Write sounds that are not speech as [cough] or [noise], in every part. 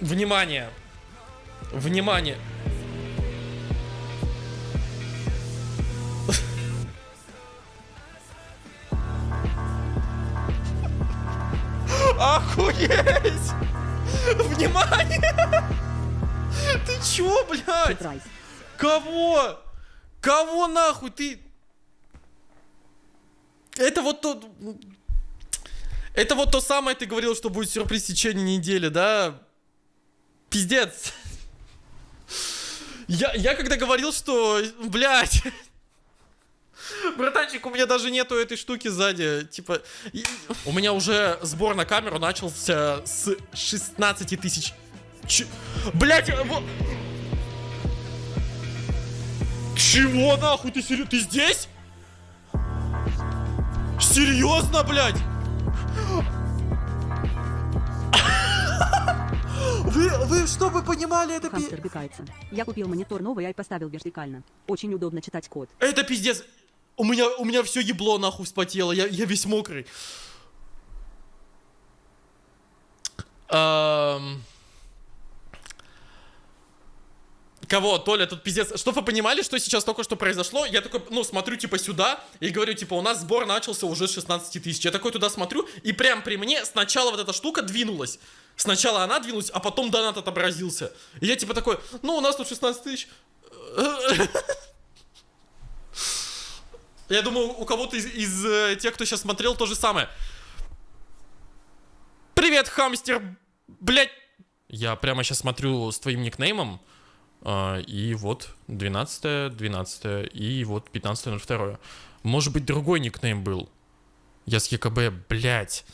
Внимание! Внимание! Охуеть! Внимание! Ты чё, блядь? Кого? Кого нахуй ты? Это вот то... Это вот то самое, ты говорил, что будет сюрприз в течение недели, да? Пиздец. Я, я когда говорил, что, блядь, Братанчик, у меня даже нету этой штуки сзади. Типа, у меня уже сбор на камеру начался с 16 тысяч. Ч... Блять, во- Чего нахуй? Ты серьезно? Ты здесь? Серьезно, блядь? Вы, вы, чтобы понимали, это пи-. Я купил монитор новый и поставил вертикально. Очень удобно читать код. Это пиздец. У меня, у меня все ебло нахуй вспотело, я, я весь мокрый. Ам. Кого? Толя, тут пиздец. Чтоб вы понимали, что сейчас только что произошло, я такой, ну, смотрю, типа, сюда, и говорю, типа, у нас сбор начался уже с 16 тысяч. Я такой туда смотрю, и прям при мне сначала вот эта штука двинулась. Сначала она двинулась, а потом донат отобразился. И я, типа, такой, ну, у нас тут 16 тысяч. Я думаю, у кого-то из, из, э, тех, кто сейчас смотрел, то же самое. Привет, хамстер, блять. Я прямо сейчас смотрю с твоим никнеймом. а, и вот 12 12 и вот 15 02 Может быть, другой никнейм был. Я с ЕКБ, блять.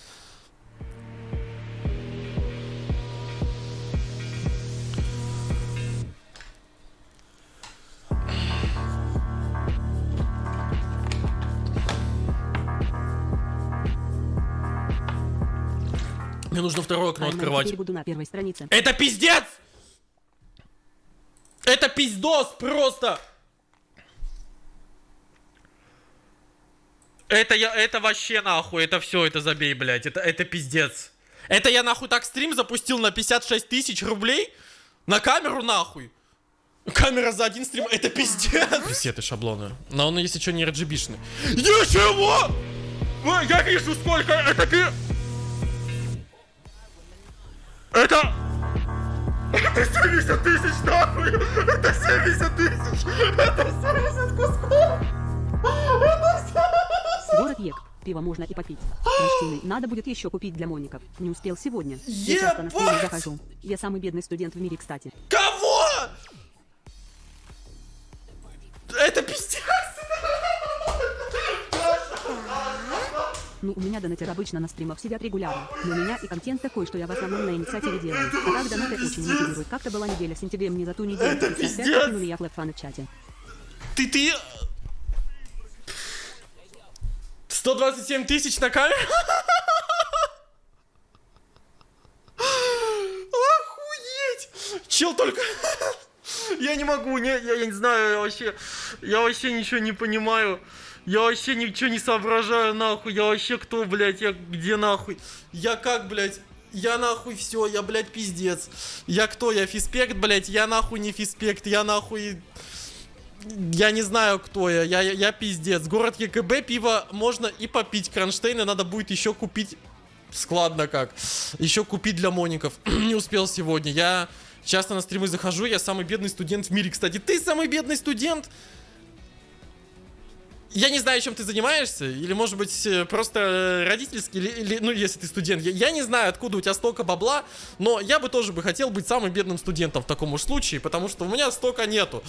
Мне нужно второе окно открывать. буду на первой странице. Это пиздец! Это пиздос просто! Это я, это вообще нахуй, это все, это забей, блядь, это, это пиздец. Это я нахуй так стрим запустил на 56 тысяч рублей? На камеру нахуй? Камера за один стрим, это пиздец! Пресеты шаблоны. Но он, если что, не RGB-шный. Ничего! Ой, Я вижу сколько, это пи... Это 70 тысяч нахуй! Это 70 тысяч! Это 70 кусков! Это 70... Город Ек. Пиво можно и попить. Кристины, надо будет еще купить для моников. Не успел сегодня. Я часто на Ебать! захожу. Я самый бедный студент в мире, кстати. Кого? Ну, у меня донатер обычно на стримах сидят регулярно. Но у меня и контент такой, что я в основном на инициативе делаю. А так донаты очень мотивируют. Как-то была неделя сентябре мне за ту неделю. Это 55 пиздец! подкинули я флэп-фаны в чате. Ты, ты... 127 тысяч на камеру? Охуеть! Чел только... Я не могу, не, я, я не знаю, я вообще... Я вообще ничего не понимаю. Я вообще ничего не соображаю, нахуй. Я вообще кто, блядь? Я где, нахуй? Я как, блядь? Я нахуй все, я, блядь, пиздец. Я кто? Я фиспект, блядь? Я нахуй не фиспект, я нахуй... Я не знаю, кто я. Я, я, я пиздец. Город ЕКБ, пиво можно и попить. Кронштейна надо будет еще купить. Складно как. Еще купить для моников. [clears throat] не успел сегодня. Я часто на стримы захожу. Я самый бедный студент в мире, кстати. Ты самый бедный студент? Я не знаю, чем ты занимаешься, или, может быть, э, просто э, родительский, или, или, ну, если ты студент. Я, я не знаю, откуда у тебя столько бабла, но я бы тоже бы хотел быть самым бедным студентом в таком уж случае, потому что у меня столько нету.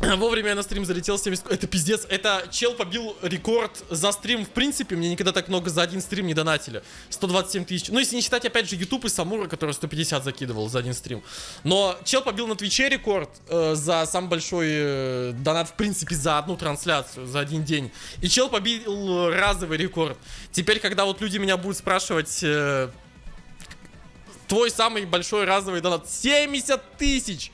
[clears throat] Вовремя я на стрим залетел 70... Это пиздец. Это чел побил рекорд за стрим. В принципе, мне никогда так много за один стрим не донатили. 127 тысяч. Ну, если не считать, опять же, YouTube и Самура, который 150 закидывал за один стрим. Но чел побил на Твиче рекорд э, за самый большой э, донат, в принципе, за одну трансляцию, за один день. И чел побил разовый рекорд. Теперь, когда вот люди меня будут спрашивать... э, твой самый большой разовый донат 70 тысяч!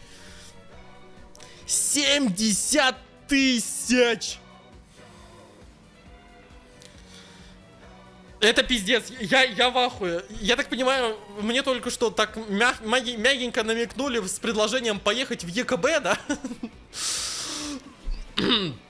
70 тысяч! Это пиздец, я, я в ахуе. Я так понимаю, мне только что так мяг, мягенько намекнули с предложением поехать в ЕКБ, да? [clears throat]